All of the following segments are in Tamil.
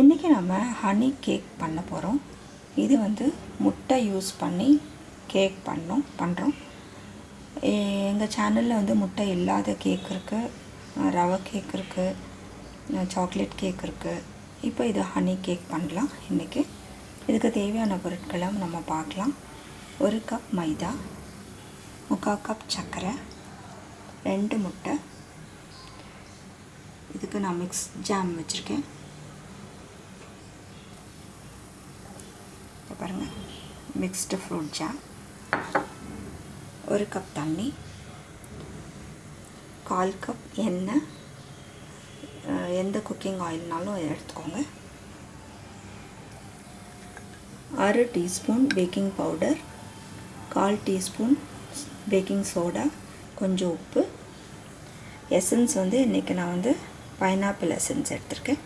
இன்றைக்கி நம்ம ஹனி கேக் பண்ண போகிறோம் இது வந்து முட்டை யூஸ் பண்ணி கேக் பண்ணோம் பண்ணுறோம் எங்கள் சேனலில் வந்து முட்டை இல்லாத கேக் இருக்குது ரவை கேக் இருக்குது சாக்லேட் கேக் இருக்குது இப்போ இது ஹனி கேக் பண்ணலாம் இன்றைக்கி இதுக்கு தேவையான பொருட்களை நம்ம பார்க்கலாம். ஒரு கப் மைதா முக்கால் கப் சர்க்கரை ரெண்டு முட்டை. இதுக்கு நான் மிக்ஸ் ஜாம் வச்சுருக்கேன் இப்போ பாருங்கள் மிக்ஸ்டு ஃப்ரூட் ஜாம் ஒரு கப் தண்ணி கால் கப் எண்ணெய் எந்த குக்கிங் ஆயில்னாலும் எடுத்துக்கோங்க அரை டீஸ்பூன் பேக்கிங் பவுடர் கால் டீஸ்பூன் பேக்கிங் சோடா கொஞ்சம் உப்பு. எசன்ஸ் வந்து இன்றைக்கி நான் வந்து பைனாப்பிள் எசன்ஸ் எடுத்திருக்கேன்.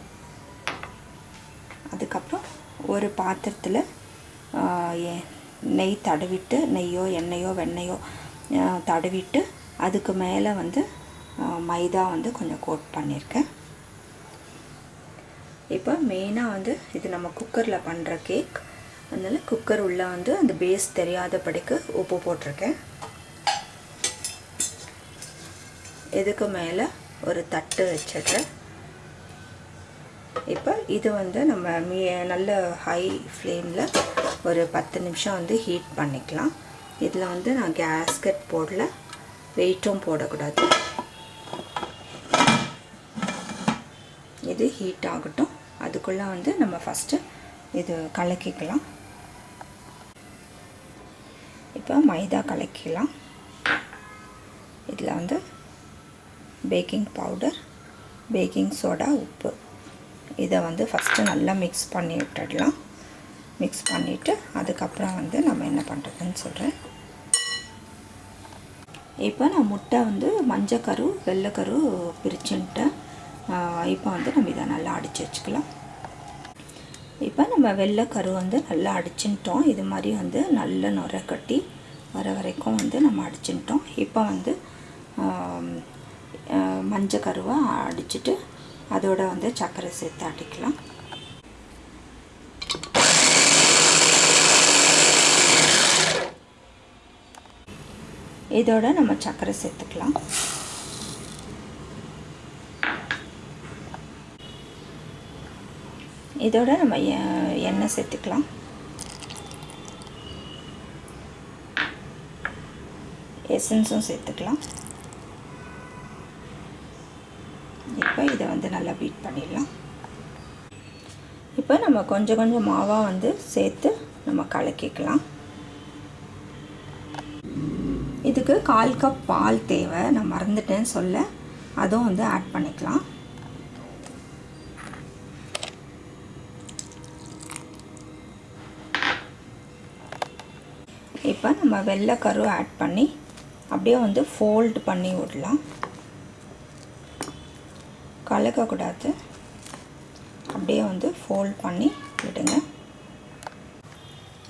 அதுக்கப்புறம் ஒரு பாத்திரத்தில் நெய் தடவிட்டு நெய்யோ எண்ணெயோ வெண்ணெயோ தடவிட்டு அதுக்கு மேலே வந்து மைதா வந்து கொஞ்சம் கோட் பண்ணியிருக்கேன் இப்போ மெயினாக வந்து இது நம்ம குக்கரில் பண்ணுற கேக் அதனால் குக்கர் உள்ளே வந்து அந்த பேஸ் தெரியாதபடிக்கு உப்பு போட்டிருக்கேன். இதுக்கு மேலே ஒரு தட்டு வச்சிடுறேன். இப்போ இது வந்து நம்ம மீ நல்ல ஹை ஃப்ளேமில் ஒரு பத்து நிமிஷம் வந்து ஹீட் பண்ணிக்கலாம். இதில் வந்து நான் கேஸ்கட் போடல. வெயிட்டும் போடக்கூடாது. இது ஹீட் ஆகட்டும். அதுக்குள்ளே வந்து நம்ம ஃபஸ்ட்டு இது கலக்கிக்கலாம். இப்போ மைதா கலக்கிக்கலாம் இதில் வந்து பேக்கிங் பவுடர் பேக்கிங் சோடா உப்பு. இதை வந்து ஃபஸ்ட்டு நல்லா மிக்ஸ் பண்ணி விட்டுடலாம். மிக்ஸ் பண்ணிவிட்டு அதுக்கப்புறம் வந்து நம்ம என்ன பண்ணுறதுன்னு சொல்கிறேன் இப்போ நான் முட்டை வந்து மஞ்சக்கரு வெள்ளைக்கரு பிரிச்சுன்ட்டேன் இப்போ வந்து நம்ம இதை நல்லா அடித்து வச்சுக்கலாம். இப்போ நம்ம வெள்ளைக்கரு வந்து நல்லா அடிச்சுட்டோம் இது மாதிரி வந்து நல்ல நுரை கட்டி வர வரைக்கும் வந்து நம்ம அடிச்சுட்டோம் இப்போ வந்து மஞ்சக்கருவை அடிச்சுட்டு அதோட வந்து சர்க்கரை சேர்த்து ஆட்டிக்கலாம் இதோட நம்ம சர்க்கரை சேர்த்துக்கலாம். இதோட நம்ம எண்ணெய் சேர்த்துக்கலாம். எசன்ஸும் சேர்த்துக்கலாம். இப்போ இதை வந்து நல்லா பீட் பண்ணிடலாம். இப்போ நம்ம கொஞ்சம் கொஞ்சம் மாவாக வந்து சேர்த்து நம்ம கலக்கிக்கலாம். இதுக்கு கால் கப் பால் தேவை. நான் மறந்துட்டேன்னு சொல்ல. அதுவும் வந்து ஆட் பண்ணிக்கலாம். இப்போ நம்ம வெள்ளை கரு ஆட் பண்ணி அப்படியே வந்து ஃபோல்டு பண்ணி விடலாம். கலக்கக்கூடாது அப்படியே வந்து ஃபோல்ட் பண்ணி விடுங்க.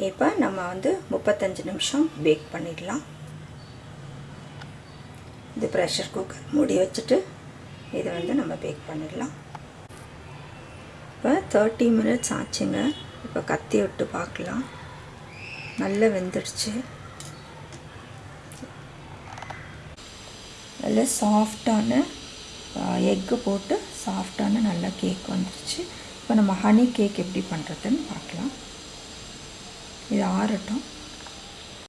இப்போ நம்ம வந்து முப்பத்தஞ்சு நிமிஷம் பேக் பண்ணிடலாம். இது ப்ரெஷர் குக்கர் மூடி வச்சுட்டு இதை வந்து நம்ம பேக் பண்ணிடலாம். இப்போ தேர்ட்டி மினிட்ஸ் ஆச்சுங்க. இப்போ கத்தி விட்டு பார்க்கலாம். நல்லா வெந்துடுச்சு. நல்ல சாஃப்டான எக்கு போட்டு சாஃப்டான நல்ல கேக் வந்துருச்சு. இப்போ நம்ம ஹனி கேக் எப்படி பண்ணுறதுன்னு பார்க்கலாம். இது ஆறட்டும்.